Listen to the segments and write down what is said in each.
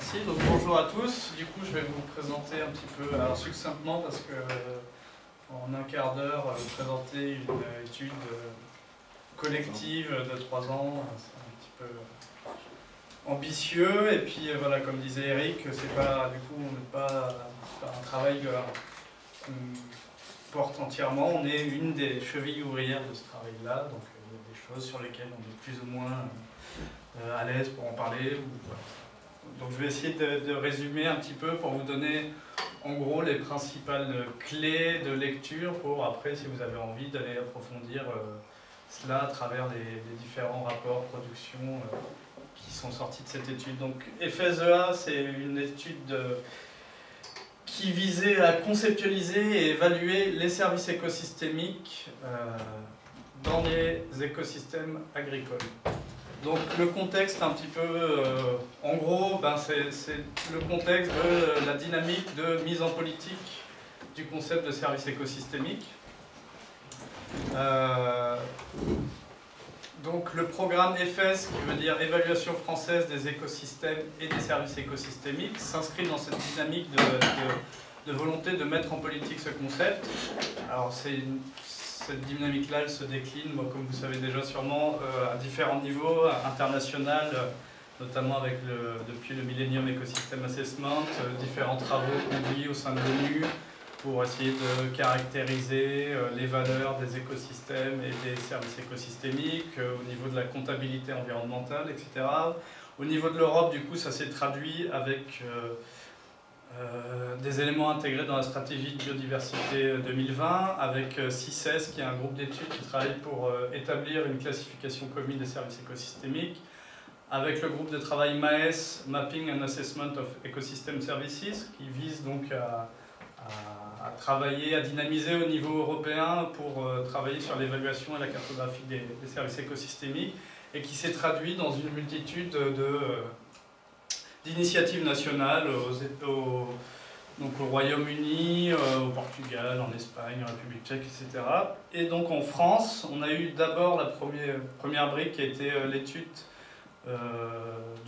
Merci, donc bonjour à tous. Du coup, je vais vous présenter un petit peu, alors succinctement, parce que euh, en un quart d'heure, euh, présenter une euh, étude collective de trois ans, c'est un petit peu ambitieux. Et puis voilà, comme disait Eric, c'est pas du coup, on n'est pas, un travail qu'on porte entièrement. On est une des chevilles ouvrières de ce travail-là, donc il y a des choses sur lesquelles on est plus ou moins à l'aise pour en parler. Donc je vais essayer de, résumer un petit peu pour vous donner en gros les principales clés de lecture pour après, si vous avez envie, d'aller approfondir euh, cela à travers les, différents rapports production euh, qui sont sortis de cette étude. Donc FSEA, c'est une étude qui visait à conceptualiser et évaluer les services écosystémiques euh, dans les écosystèmes agricoles. Donc le contexte un petit peu, euh, en gros, ben, c'est le contexte de la dynamique de mise en politique du concept de service écosystémique. Euh, donc le programme EFES, qui veut dire Évaluation française des écosystèmes et des services écosystémiques, s'inscrit dans cette dynamique de, de, volonté de mettre en politique ce concept. Alors c'est cette dynamique-là, se décline, comme vous savez déjà sûrement, euh, à différents niveaux, international, euh, notamment avec depuis le Millennium Ecosystem Assessment, euh, différents travaux conduits au sein de l'ONU pour essayer de caractériser les valeurs des écosystèmes et des services écosystémiques, au niveau de la comptabilité environnementale, etc. Au niveau de l'Europe, du coup, ça s'est traduit avec euh, des éléments intégrés dans la stratégie de biodiversité 2020 avec euh, CICES qui est un groupe d'études qui travaille pour euh, établir une classification commune des services écosystémiques avec le groupe de travail MAES, Mapping and Assessment of Ecosystem Services, qui vise donc à, travailler, à dynamiser au niveau européen pour travailler sur l'évaluation et la cartographie des, services écosystémiques, et qui s'est traduit dans une multitude de d'initiatives nationales au, donc au Royaume-Uni, euh, au Portugal, en Espagne, en République tchèque, etc. Et donc en France, on a eu d'abord la première, première brique qui a été euh, l'étude euh,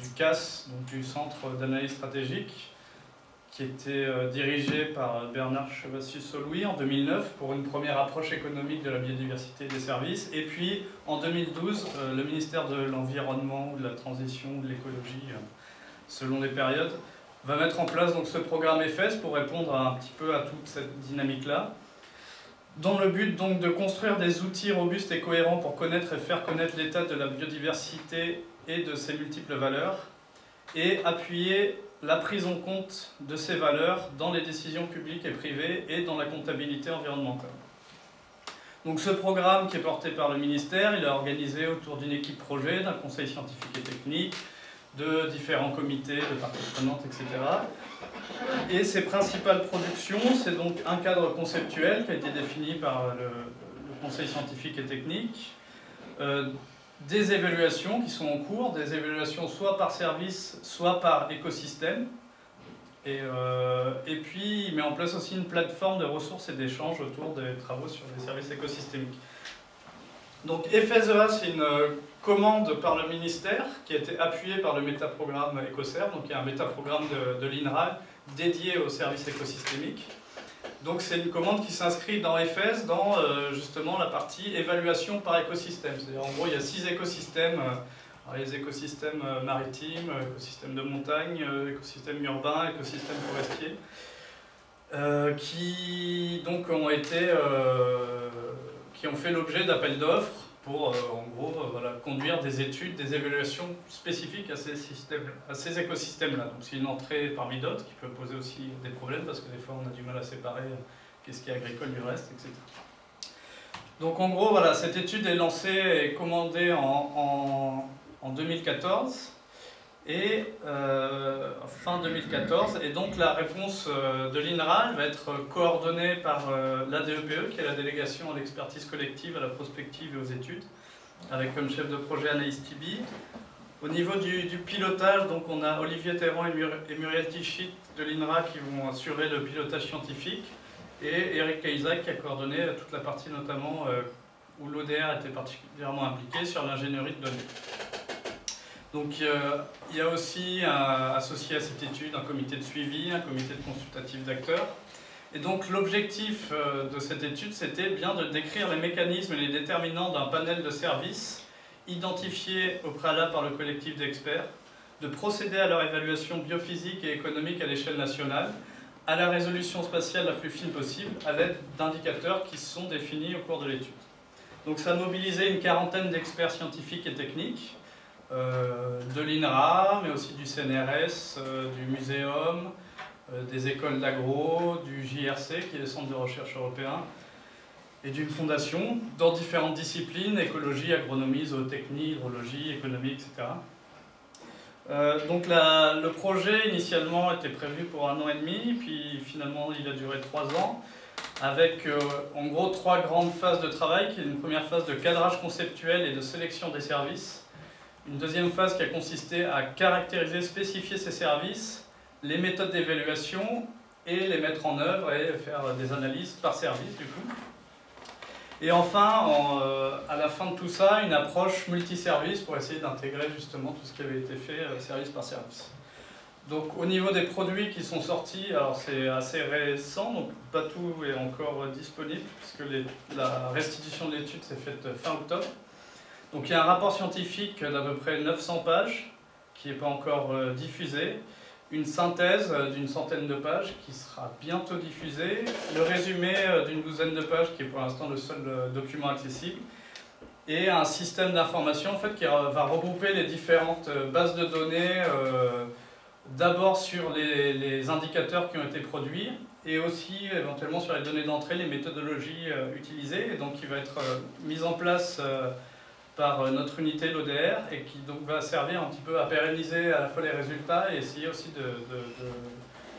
du CAS, donc du Centre d'analyse stratégique, qui était dirigé par Bernard Chevassus-Solouis en 2009 pour une première approche économique de la biodiversité et des services. Et puis en 2012, le ministère de l'Environnement, de la Transition, de l'Écologie selon les périodes, va mettre en place donc, ce programme EFES pour répondre un petit peu à toute cette dynamique-là, dans le but donc de construire des outils robustes et cohérents pour connaître et faire connaître l'état de la biodiversité et de ses multiples valeurs, et appuyer la prise en compte de ces valeurs dans les décisions publiques et privées et dans la comptabilité environnementale. Donc ce programme qui est porté par le ministère, il est organisé autour d'une équipe projet, d'un conseil scientifique et technique, de différents comités, de parties prenantes, etc. Et ses principales productions, c'est donc un cadre conceptuel qui a été défini par le, conseil scientifique et technique, euh, des évaluations qui sont en cours, des évaluations soit par service, soit par écosystème, et, euh, et, puis, il met en place aussi une plateforme de ressources et d'échanges autour des travaux sur les services écosystémiques. Donc, FSEA, c'est une commande par le ministère qui a été appuyée par le métaprogramme EcoServe, donc il y a un métaprogramme de, de l'INRA dédié aux services écosystémiques. Donc c'est une commande qui s'inscrit dans FS dans euh, justement la partie évaluation par écosystème. C'est-à-dire en gros il y a six écosystèmes, euh, les écosystèmes euh, maritimes, écosystèmes de montagne, écosystèmes urbains, écosystèmes forestiers, qui donc ont qui ont fait l'objet d'appels d'offres pour, euh, en euh, conduire des études, des évaluations spécifiques à ces, systèmes, écosystèmes-là. Donc c'est une entrée parmi d'autres qui peut poser aussi des problèmes parce que des fois on a du mal à séparer euh, qu'est-ce qui est agricole du reste, etc. Donc en gros, voilà, cette étude est lancée et commandée en 2014 et euh, fin 2014. Et donc la réponse euh, de l'INRA va être coordonnée par euh, l'ADEPE, qui est la délégation à l'expertise collective, à la prospective et aux études, avec comme chef de projet Anaïs Tibi. Au niveau du, pilotage, donc on a Olivier Terran et, Muriel Tichit de l'INRA qui vont assurer le pilotage scientifique, et Eric Isaac qui a coordonné toute la partie notamment où l'ODR était particulièrement impliqué sur l'ingénierie de données. Donc il y a aussi associé à cette étude un comité de suivi, un comité consultatif d'acteurs. Et donc l'objectif de cette étude, c'était bien de décrire les mécanismes et les déterminants d'un panel de services identifiés au préalable par le collectif d'experts, de procéder à leur évaluation biophysique et économique à l'échelle nationale, à la résolution spatiale la plus fine possible, à l'aide d'indicateurs qui sont définis au cours de l'étude. Donc ça a mobilisé une quarantaine d'experts scientifiques et techniques, euh, de l'INRA, mais aussi du CNRS, euh, du Muséum, euh, des écoles d'agro, du JRC, qui est le Centre de recherche européen, et d'une fondation, dans différentes disciplines, écologie, agronomie, zootechnie, hydrologie, économie, etc. donc le projet initialement était prévu pour un an et demi, puis finalement il a duré trois ans avec euh, en gros trois grandes phases de travail, qui est une première phase de cadrage conceptuel et de sélection des services, une deuxième phase qui a consisté à caractériser, spécifier ces services, les méthodes d'évaluation et les mettre en œuvre et faire des analyses par service du coup. Et enfin, euh, à la fin de tout ça, une approche multiservice pour essayer d'intégrer justement tout ce qui avait été fait euh, service par service. Donc au niveau des produits qui sont sortis, alors c'est assez récent, donc pas tout est encore disponible, puisque la restitution de l'étude s'est faite fin octobre. Donc il y a un rapport scientifique d'à peu près 900 pages, qui n'est pas encore euh, diffusé, une synthèse d'une centaine de pages qui sera bientôt diffusée, le résumé euh, d'une douzaine de pages qui est pour l'instant le seul euh, document accessible, et un système d'information en fait, qui va regrouper les différentes bases de données d'abord sur les, indicateurs qui ont été produits et aussi éventuellement sur les données d'entrée, les méthodologies euh, utilisées, et donc qui va être euh, mise en place euh, par notre unité, l'ODR, et qui donc va servir un petit peu à pérenniser à la fois les résultats et essayer aussi de,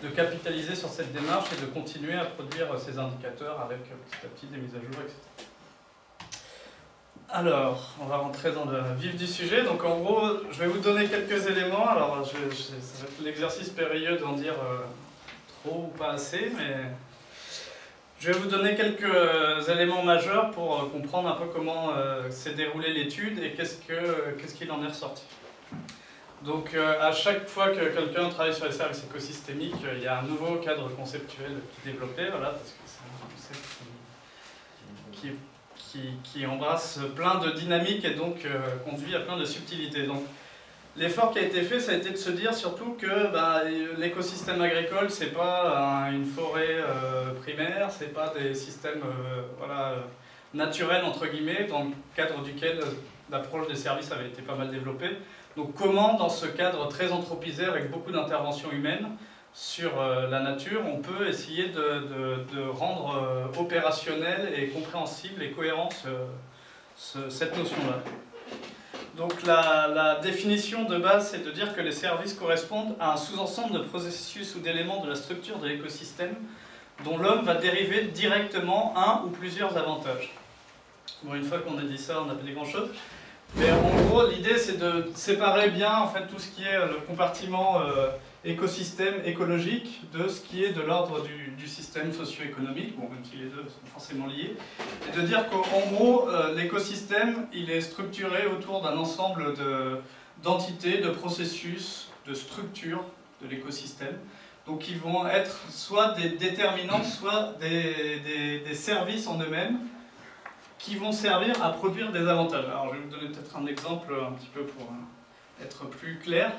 de capitaliser sur cette démarche et de continuer à produire ces indicateurs avec petit à petit des mises à jour, etc. Alors, on va rentrer dans le vif du sujet. Donc en gros, je vais vous donner quelques éléments. Alors, ça va être l'exercice périlleux d'en dire euh, trop ou pas assez, mais je vais vous donner quelques éléments majeurs pour euh, comprendre un peu comment euh, s'est déroulée l'étude et qu'est-ce qu'il en est ressorti. Donc à chaque fois que quelqu'un travaille sur les services écosystémiques, il y a un nouveau cadre conceptuel qui est développé, voilà, parce que c'est un concept qui, qui qui, embrasse plein de dynamiques et donc euh, conduit à plein de subtilités. L'effort qui a été fait, ça a été de se dire surtout que bah, l'écosystème agricole, c'est pas une forêt euh, primaire, c'est pas des systèmes euh, voilà, naturels, entre guillemets, dans le cadre duquel l'approche des services avait été pas mal développée. Donc comment, dans ce cadre très anthropisé, avec beaucoup d'interventions humaines, sur euh, la nature, on peut essayer de, rendre euh, opérationnel et compréhensible et cohérent cette notion-là? Donc la, définition de base, c'est de dire que les services correspondent à un sous-ensemble de processus ou d'éléments de la structure de l'écosystème dont l'homme va dériver directement un ou plusieurs avantages. Bon, une fois qu'on a dit ça, on n'a pas dit grand-chose. Mais en gros, l'idée, c'est de séparer bien en fait, tout ce qui est le compartiment euh, écosystème écologique de ce qui est de l'ordre du, système socio-économique, bon, même si les deux sont forcément liés, et de dire qu'en gros, euh, l'écosystème, il est structuré autour d'un ensemble d'entités, de, processus, de structures de l'écosystème, donc qui vont être soit des déterminants, soit des, des services en eux-mêmes, qui vont servir à produire des avantages. Alors je vais vous donner peut-être un exemple un petit peu pour euh, être plus clair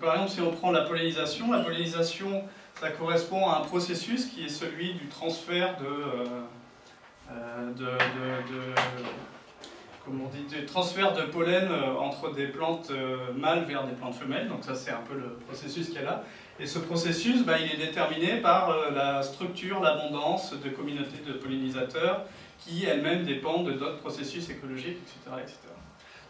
par exemple, si on prend la pollinisation, la pollinisation, ça correspond à un processus qui est celui du transfert de, euh, euh, on dit, transfert de pollen euh, entre des plantes mâles vers des plantes femelles. Donc ça, c'est un peu le processus qu'il y a là. Et ce processus, bah, il est déterminé par la structure, l'abondance de communautés de pollinisateurs qui elles-mêmes dépendent d'autres processus écologiques, etc., etc.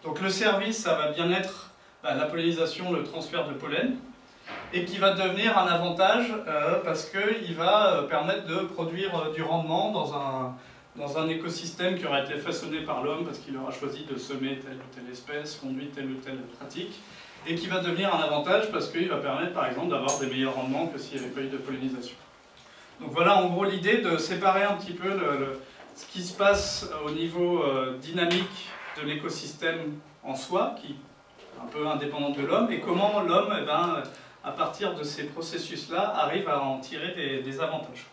Donc le service, ça va bien être la pollinisation, le transfert de pollen, et qui va devenir un avantage euh, parce qu'il va euh, permettre de produire euh, du rendement dans un, dans un écosystème qui aura été façonné par l'homme parce qu'il aura choisi de semer telle ou telle espèce, conduit telle ou telle pratique, et qui va devenir un avantage parce qu'il va permettre par exemple d'avoir des meilleurs rendements que s'il n'y avait pas eu de pollinisation. Donc voilà en gros l'idée de séparer un petit peu ce qui se passe au niveau dynamique de l'écosystème en soi, qui un peu indépendante de l'homme, et comment l'homme, eh ben, à partir de ces processus-là, arrive à en tirer des, avantages.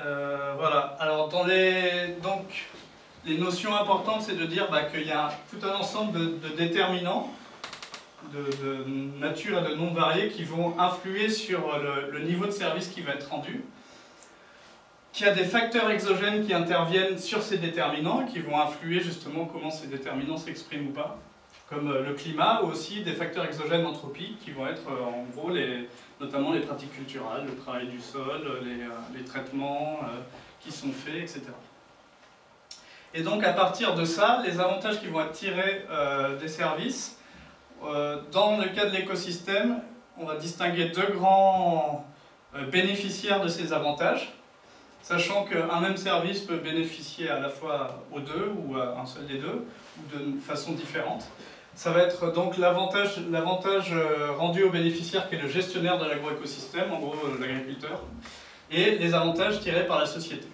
Euh, voilà, alors dans les, donc, les notions importantes, c'est de dire bah, qu'il y a tout un ensemble de, déterminants de, nature et de nombres variés qui vont influer sur le, niveau de service qui va être rendu, qu'il y a des facteurs exogènes qui interviennent sur ces déterminants, qui vont influer justement comment ces déterminants s'expriment ou pas, comme euh, le climat, ou aussi des facteurs exogènes anthropiques qui vont être euh, en gros les, notamment les pratiques culturelles, le travail du sol, les, euh, traitements qui sont faits, etc. Et donc à partir de ça, les avantages qui vont être tirés des services, dans le cas de l'écosystème, on va distinguer deux grands bénéficiaires de ces avantages, sachant qu'un même service peut bénéficier à la fois aux deux ou à un seul des deux, ou de façon différente. Ça va être donc l'avantage euh, rendu au bénéficiaire qui est le gestionnaire de l'agroécosystème, en gros euh, l'agriculteur, et les avantages tirés par la société.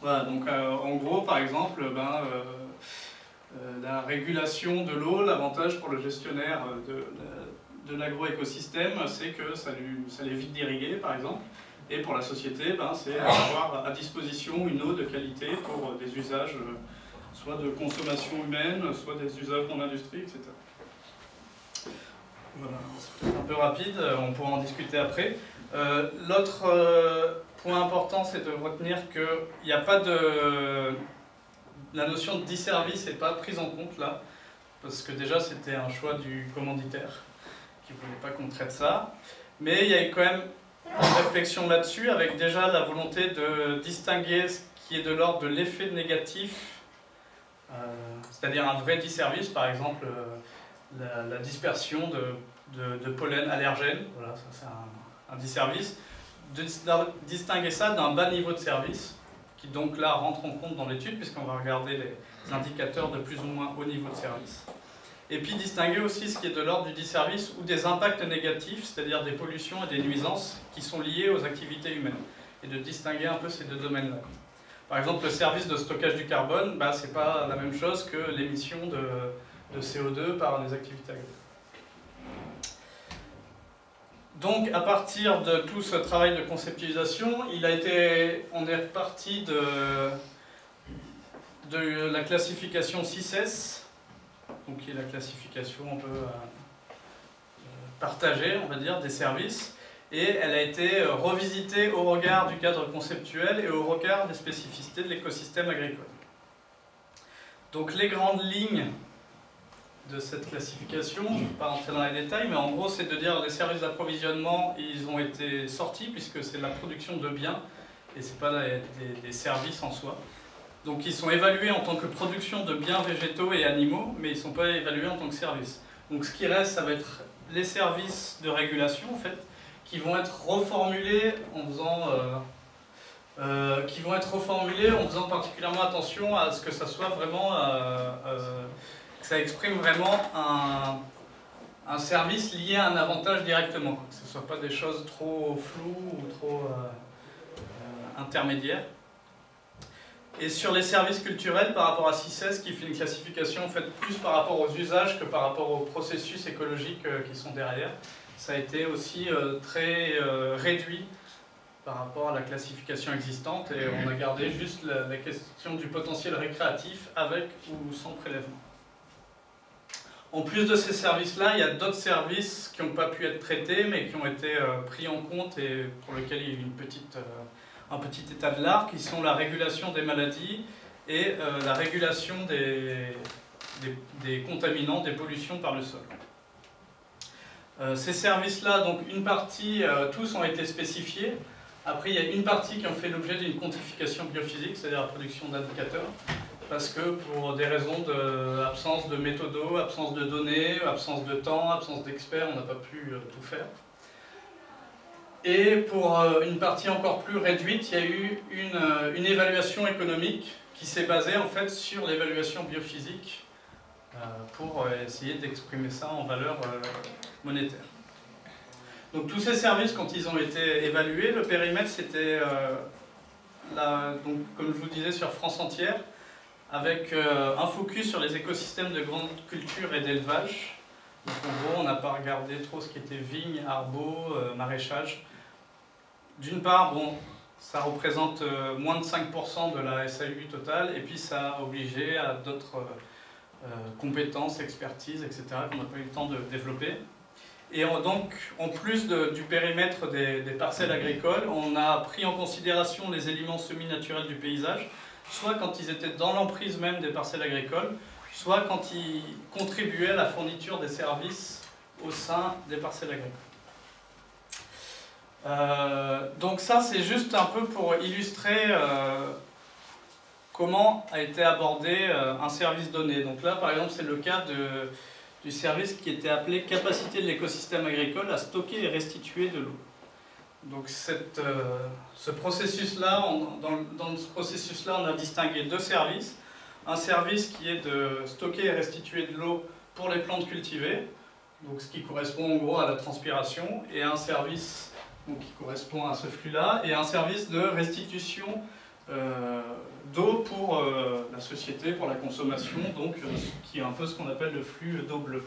Voilà, donc euh, en gros, par exemple, ben, la régulation de l'eau, l'avantage pour le gestionnaire de, de l'agroécosystème, c'est que ça, lui, ça l'évite d'irriguer, par exemple. Et pour la société, ben, c'est avoir à disposition une eau de qualité pour des usages soit de consommation humaine, soit des usages en industrie, etc. Voilà, c'est un peu rapide, on pourra en discuter après. Euh, l'autre euh, point important, c'est de retenir qu'il n'y a pas de... La notion de disservice n'est pas prise en compte là, parce que déjà c'était un choix du commanditaire qui ne voulait pas qu'on traite ça. Mais il y a quand même une réflexion là-dessus, avec déjà la volonté de distinguer ce qui est de l'ordre de l'effet négatif euh, c'est-à-dire un vrai disservice, par exemple euh, la, dispersion de, pollen allergène, voilà, ça c'est un, disservice, de distinguer ça d'un bas niveau de service, qui donc là rentre en compte dans l'étude, puisqu'on va regarder les indicateurs de plus ou moins haut niveau de service. Et puis distinguer aussi ce qui est de l'ordre du disservice ou des impacts négatifs, c'est-à-dire des pollutions et des nuisances qui sont liées aux activités humaines. Et de distinguer un peu ces deux domaines-là. Par exemple, le service de stockage du carbone, bah, ce n'est pas la même chose que l'émission de, CO2 par les activités agricoles. Donc, à partir de tout ce travail de conceptualisation, il a été, on est reparti de, de la classification 6S, donc qui est la classification un peu euh, partagée, on va dire, des services, et elle a été euh, revisitée au regard du cadre conceptuel et au regard des spécificités de l'écosystème agricole. Donc les grandes lignes de cette classification, je ne vais pas rentrer dans les détails, mais en gros c'est de dire les services d'approvisionnement, ils ont été sortis puisque c'est la production de biens et ce n'est pas des, services en soi. Donc ils sont évalués en tant que production de biens végétaux et animaux, mais ils ne sont pas évalués en tant que services. Donc ce qui reste, ça va être les services de régulation en fait, qui vont être reformulés en faisant euh, euh, qui vont être reformulés en faisant particulièrement attention à ce que ça soit vraiment euh, que ça exprime vraiment un, service lié à un avantage directement, que ce ne soit pas des choses trop floues ou trop intermédiaires. Et sur les services culturels, par rapport à 6S, qui fait une classification en fait, plus par rapport aux usages que par rapport aux processus écologiques qui sont derrière, ça a été aussi euh, très euh, réduit par rapport à la classification existante et on a gardé juste la, question du potentiel récréatif avec ou sans prélèvement. En plus de ces services-là, il y a d'autres services qui n'ont pas pu être traités mais qui ont été euh, pris en compte et pour lesquels il y a eu une petite, un petit état de l'art qui sont la régulation des maladies et la régulation des, des contaminants, des pollutions par le sol. Euh, ces services-là, donc une partie, euh, tous ont été spécifiés. Après, il y a une partie qui ont fait l'objet d'une quantification biophysique, c'est-à-dire la production d'indicateurs, parce que pour des raisons d'absence de, de méthodos, absence de données, absence de temps, absence d'experts, on n'a pas pu euh, tout faire. Et pour une partie encore plus réduite, il y a eu une, une évaluation économique qui s'est basée en fait sur l'évaluation biophysique pour essayer d'exprimer ça en valeur monétaire. Donc tous ces services, quand ils ont été évalués, le périmètre c'était, euh, comme je vous disais, sur France entière, avec un focus sur les écosystèmes de grande culture et d'élevage. Donc en gros, on n'a pas regardé trop ce qui était vigne, arbo, maraîchage. D'une part, bon, ça représente euh, moins de 5% de la SAU totale, et puis ça a obligé à d'autres euh, compétences, expertises, etc., qu'on n'a pas eu le temps de développer. Et donc, en plus du périmètre des, parcelles agricoles, on a pris en considération les éléments semi-naturels du paysage, soit quand ils étaient dans l'emprise même des parcelles agricoles, soit quand ils contribuaient à la fourniture des services au sein des parcelles agricoles. Euh, donc ça, c'est juste un peu pour illustrer euh, comment a été abordé euh, un service donné. Donc là, par exemple, c'est le cas du service qui était appelé capacité de l'écosystème agricole à stocker et restituer de l'eau. Donc ce processus-là, dans, dans, ce processus-là, on a distingué deux services. Un service qui est de stocker et restituer de l'eau pour les plantes cultivées, donc ce qui correspond en gros à la transpiration, et un service donc qui correspond à ce flux-là, et un service de restitution euh, d'eau pour euh, la société, pour la consommation, donc euh, qui est un peu ce qu'on appelle le flux d'eau bleue.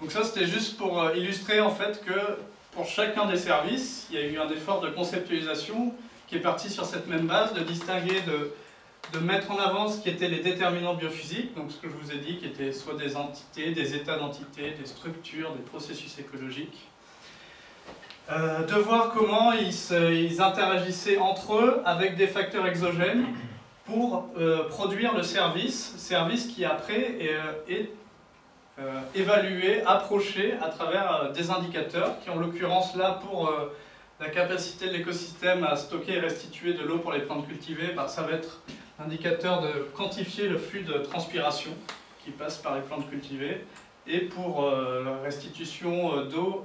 Donc ça c'était juste pour illustrer en fait que pour chacun des services, il y a eu un effort de conceptualisation qui est parti sur cette même base, de distinguer, de, de mettre en avant ce qui étaient les déterminants biophysiques, donc ce que je vous ai dit, qui étaient soit des entités, des états d'entités, des structures, des processus écologiques, euh, de voir comment ils, interagissaient entre eux avec des facteurs exogènes pour euh, produire le service, service qui après est, euh, évalué, approché à travers des indicateurs qui en l'occurrence là pour la capacité de l'écosystème à stocker et restituer de l'eau pour les plantes cultivées, bah, ça va être l'indicateur de quantifier le flux de transpiration qui passe par les plantes cultivées et pour la restitution d'eau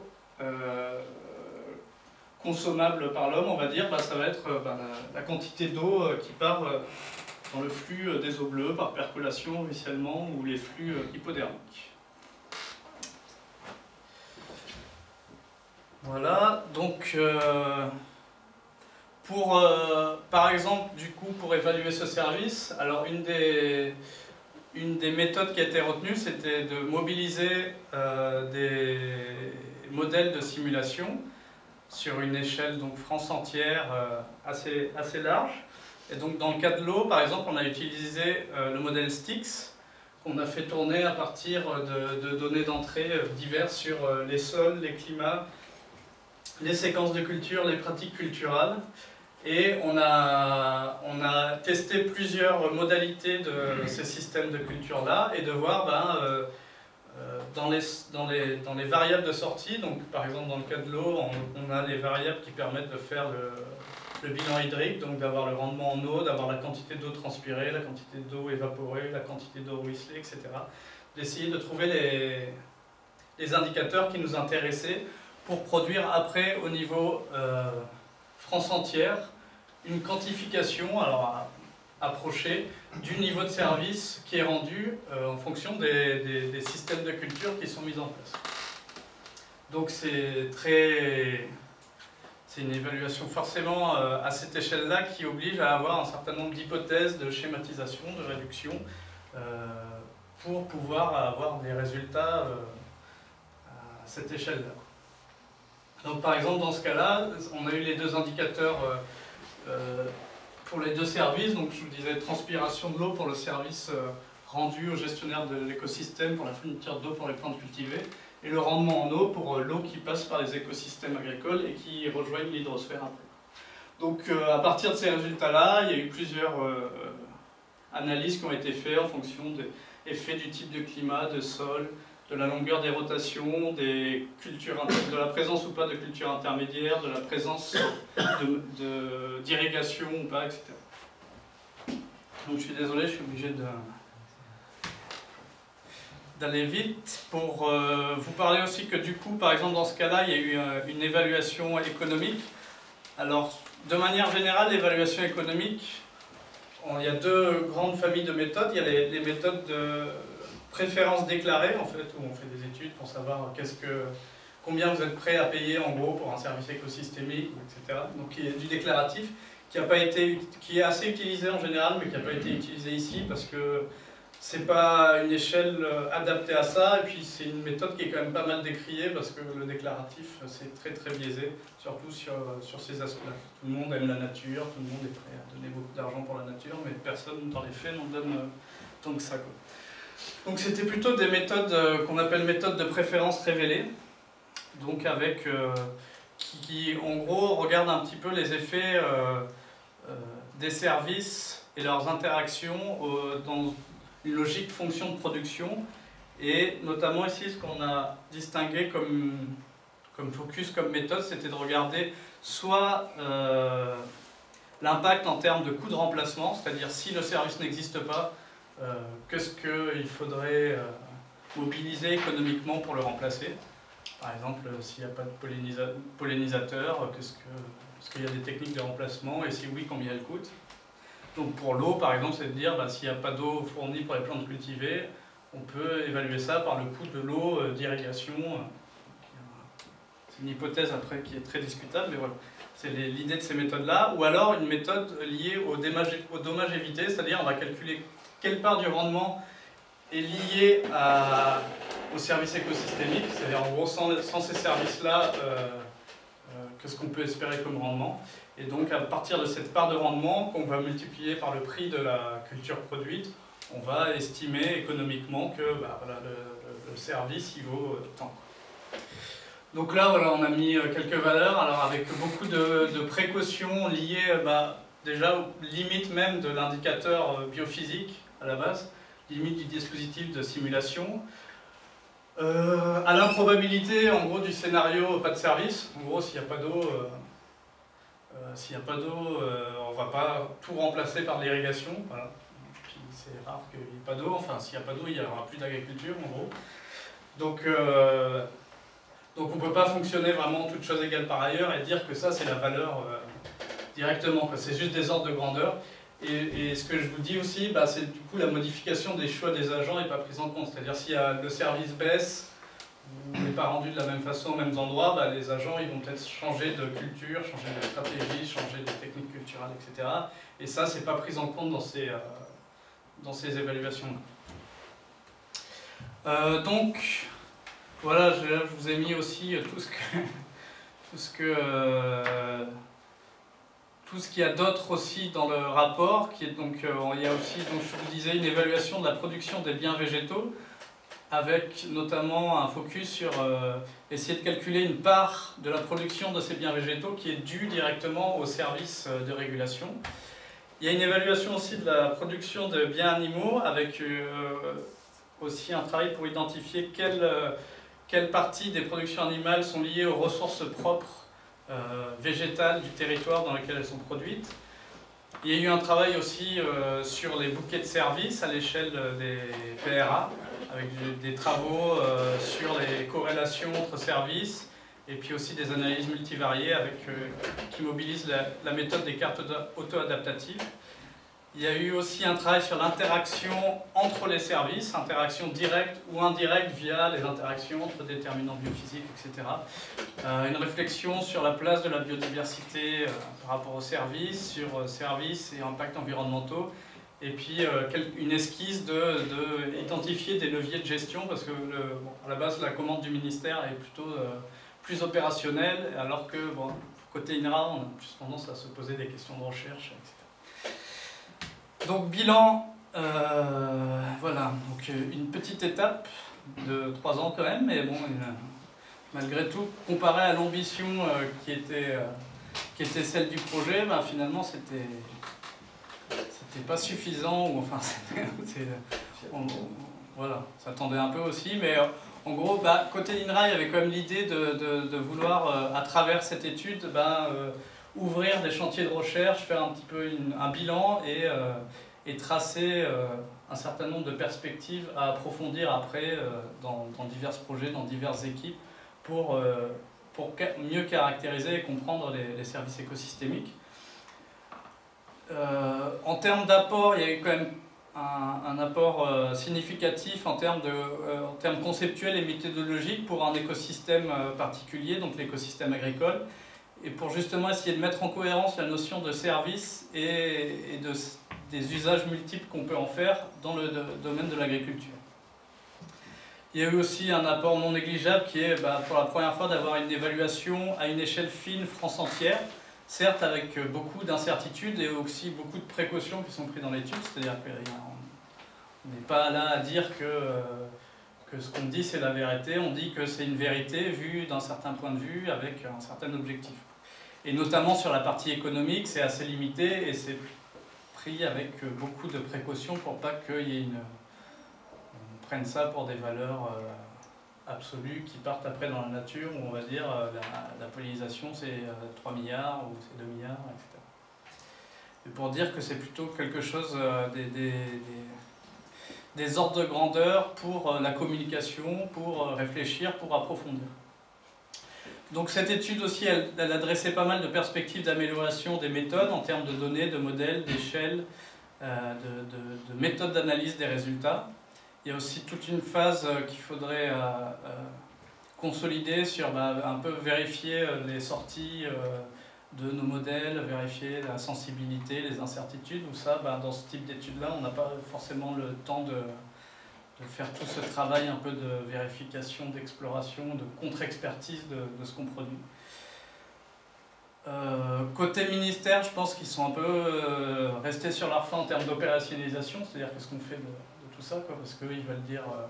consommable par l'homme, on va dire, bah, ça va être euh, bah, la, quantité d'eau euh, qui part euh, dans le flux des eaux bleues par percolation, ruissellement ou les flux hypodermiques. Voilà, donc pour, par exemple, du coup, pour évaluer ce service, alors une des, une des méthodes qui a été retenue, c'était de mobiliser des modèles de simulation sur une échelle donc France entière euh, assez, assez large. Et donc dans le cas de l'eau, par exemple, on a utilisé euh, le modèle Styx, qu'on a fait tourner à partir de, données d'entrée euh, diverses sur les sols, les climats, les séquences de culture, les pratiques culturelles. Et on a, on a testé plusieurs modalités de ces systèmes de culture-là et de voir ben, dans les, dans, les, dans les variables de sortie, donc par exemple dans le cas de l'eau, on, a les variables qui permettent de faire le, bilan hydrique, donc d'avoir le rendement en eau, d'avoir la quantité d'eau transpirée, la quantité d'eau évaporée, la quantité d'eau ruisselée, etc. D'essayer de trouver les, les, indicateurs qui nous intéressaient pour produire après au niveau euh, France entière une quantification, alors approcher du niveau de service qui est rendu euh, en fonction des, systèmes de culture qui sont mis en place. Donc c'est très... C'est une évaluation forcément euh, à cette échelle-là qui oblige à avoir un certain nombre d'hypothèses de schématisation, de réduction, euh, pour pouvoir avoir des résultats à cette échelle-là. Donc par exemple dans ce cas-là, on a eu les deux indicateurs pour les deux services, donc je vous disais transpiration de l'eau pour le service euh, rendu au gestionnaire de l'écosystème pour la fourniture d'eau pour les plantes cultivées, et le rendement en eau pour euh, l'eau qui passe par les écosystèmes agricoles et qui rejoignent l'hydrosphère après. Donc euh, à partir de ces résultats-là, il y a eu plusieurs analyses qui ont été faites en fonction des effets du type de climat, de sol, de la longueur des rotations, des cultures, de la présence ou pas de cultures intermédiaires, de la présence d'irrigation ou pas, etc. Donc je suis désolé, je suis obligé d'aller vite pour euh, vous parler aussi que du coup, par exemple dans ce cas-là, il y a eu euh, une évaluation économique. Alors, de manière générale, l'évaluation économique, il y a deux grandes familles de méthodes. Il y a les, les méthodes de préférence déclarée, en fait, où on fait des études pour savoir combien vous êtes prêt à payer en gros pour un service écosystémique, etc. Donc il y a du déclaratif, qui, a pas été, qui est assez utilisé en général, mais qui n'a pas été utilisé ici parce que c'est pas une échelle euh, adaptée à ça, et puis c'est une méthode qui est quand même pas mal décriée parce que le déclaratif c'est très très biaisé, surtout sur, sur ces aspects-là. Tout le monde aime la nature, tout le monde est prêt à donner beaucoup d'argent pour la nature, mais personne dans les faits n'en donne euh, tant que ça. Donc c'était plutôt des méthodes euh, qu'on appelle méthodes de préférence révélée, donc avec qui, en gros regardent un petit peu les effets des services et leurs interactions dans une logique fonction de production, et notamment ici ce qu'on a distingué comme, comme focus, comme méthode, c'était de regarder soit euh, l'impact en termes de coût de remplacement, c'est-à-dire si le service n'existe pas, euh, qu'est-ce qu'il faudrait euh, mobiliser économiquement pour le remplacer? Par exemple, s'il n'y a pas de pollinisateur, est-ce qu'il y a des techniques de remplacement, et si oui, combien elles coûtent? Donc pour l'eau, par exemple, c'est de dire bah, s'il n'y a pas d'eau fournie pour les plantes cultivées, on peut évaluer ça par le coût de l'eau euh, d'irrigation. C'est une hypothèse après qui est très discutable, mais voilà. C'est l'idée de ces méthodes-là. Ou alors une méthode liée au dommage évité, c'est-à-dire on va calculer quelle part du rendement est liée à, au service écosystémique, c'est-à-dire en gros sans, ces services-là, euh, euh, qu'est-ce qu'on peut espérer comme rendement. Et donc à partir de cette part de rendement qu'on va multiplier par le prix de la culture produite, on va estimer économiquement que bah, le, service vaut euh, tant. Donc là, voilà, on a mis euh, quelques valeurs, alors avec beaucoup de, précautions liées bah, déjà aux limites même de l'indicateur biophysique la base, limite du dispositif de simulation, à l'improbabilité en gros du scénario pas de service, en gros s'il n'y a pas d'eau, euh, s'il n'y a pas d'eau, euh, on ne va pas tout remplacer par l'irrigation. C'est rare qu'il n'y ait pas d'eau. Enfin, s'il n'y a pas d'eau, il n'y aura plus d'agriculture, en gros. Donc, euh, donc on ne peut pas fonctionner vraiment toutes choses égales par ailleurs et dire que ça, c'est la valeur directement. C'est juste des ordres de grandeur. Et, ce que je vous dis aussi, bah, c'est du coup la modification des choix des agents n'est pas prise en compte. C'est-à-dire si le service baisse, n'est pas rendu de la même façon aux mêmes endroits, bah, les agents vont peut-être changer de culture, changer de stratégie, changer de techniques culturelles, etc. Et ça, c'est pas pris en compte dans ces, euh, ces évaluations. Euh, donc, voilà, je, vous ai mis aussi tout ce que, tout ce que tout ce qu'il y a d'autre aussi dans le rapport, qui est donc, euh, il y a aussi, donc je vous disais, une évaluation de la production des biens végétaux avec notamment un focus sur euh, essayer de calculer une part de la production de ces biens végétaux qui est due directement au service euh, de régulation. Il y a une évaluation aussi de la production de biens animaux avec aussi un travail pour identifier quelle, quelle partie des productions animales sont liées aux ressources propres végétales du territoire dans lequel elles sont produites. Il y a eu un travail aussi sur les bouquets de services à l'échelle des PRA, avec des travaux euh, sur les corrélations entre services et puis aussi des analyses multivariées avec, euh, qui mobilisent la, méthode des cartes auto-adaptatives. Il y a eu aussi un travail sur l'interaction entre les services, interaction directe ou indirecte via les interactions entre déterminants biophysiques, etc. Euh, une réflexion sur la place de la biodiversité par rapport aux services, sur services et impacts environnementaux, et puis euh, une esquisse de, identifier des leviers de gestion, parce que à la base la commande du ministère est plutôt euh, plus opérationnelle, alors que côté INRA on a plus tendance à se poser des questions de recherche, etc. Donc bilan, euh, voilà, donc une petite étape de trois ans quand même, mais bon, malgré tout, comparé à l'ambition qui, était, qui était celle du projet, bah, finalement c'était pas suffisant, enfin, voilà, ça tendait un peu aussi, mais euh, en gros, bah, côté INRA, il y avait quand même l'idée de, vouloir, euh, à travers cette étude, bah, euh, ouvrir des chantiers de recherche, faire un petit peu un bilan et, et tracer un certain nombre de perspectives à approfondir après dans, divers projets, dans diverses équipes, pour, pour mieux caractériser et comprendre les services écosystémiques. Euh, en termes d'apport, il y a eu quand même un, apport euh, significatif en termes, de, euh, en termes conceptuels et méthodologiques pour un écosystème particulier, donc l'écosystème agricole. Et pour justement essayer de mettre en cohérence la notion de service et, de, des usages multiples qu'on peut en faire dans le domaine de l'agriculture. Il y a eu aussi un apport non négligeable qui est bah, pour la première fois d'avoir une évaluation à une échelle fine France entière, certes avec beaucoup d'incertitudes et aussi beaucoup de précautions qui sont prises dans l'étude, c'est-à-dire qu'on n'est pas là à dire que, euh, ce qu'on dit c'est la vérité, on dit que c'est une vérité vue d'un certain point de vue avec un certain objectif. Et notamment sur la partie économique, c'est assez limité et c'est pris avec beaucoup de précautions pour pas qu'il y ait une... On prenne ça pour des valeurs euh, absolues qui partent après dans la nature où on va dire euh, la, pollinisation c'est 3 euh, milliards ou c'est 2 milliards, etc. Et pour dire que c'est plutôt quelque chose des ordres de grandeur pour la communication, pour réfléchir, pour approfondir. Donc cette étude aussi, elle, adressait pas mal de perspectives d'amélioration des méthodes en termes de données, de modèles, d'échelles, euh, de, méthodes d'analyse des résultats. Il y a aussi toute une phase euh, qu'il faudrait euh, consolider sur bah, un peu vérifier les sorties de nos modèles, vérifier la sensibilité, les incertitudes, ou ça, bah, dans ce type d'études-là, on n'a pas forcément le temps de, de faire tout ce travail un peu de vérification, d'exploration, de contre-expertise de, ce qu'on produit. Euh, côté ministère, je pense qu'ils sont un peu euh, restés sur leur fin en termes d'opérationnalisation, c'est-à-dire qu'est-ce qu'on fait de, tout ça, quoi, parce qu'ils veulent dire, euh,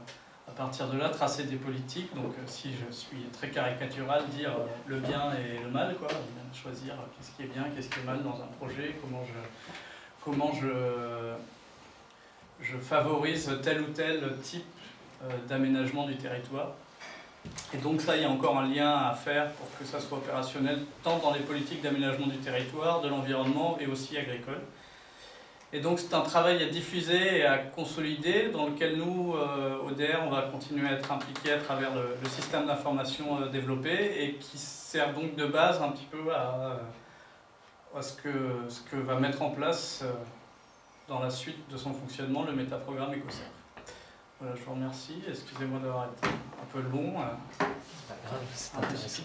à partir de là, tracer des politiques, donc si je suis très caricatural, dire le bien et le mal, quoi, choisir qu'est-ce qui est bien, qu'est-ce qui est mal dans un projet, comment je, comment je je favorise tel ou tel type euh, d'aménagement du territoire. Et donc ça, il y a encore un lien à faire pour que ça soit opérationnel, tant dans les politiques d'aménagement du territoire, de l'environnement et aussi agricole. Et donc c'est un travail à diffuser et à consolider, dans lequel nous, euh, ODR, on va continuer à être impliqués à travers le, système d'information euh, développé et qui sert donc de base un petit peu à, à ce, que, ce que va mettre en place dans la suite de son fonctionnement le métaprogramme EcoServe. Voilà, je vous remercie. Excusez-moi d'avoir été un peu long. C'est pas grave, c'est intéressant.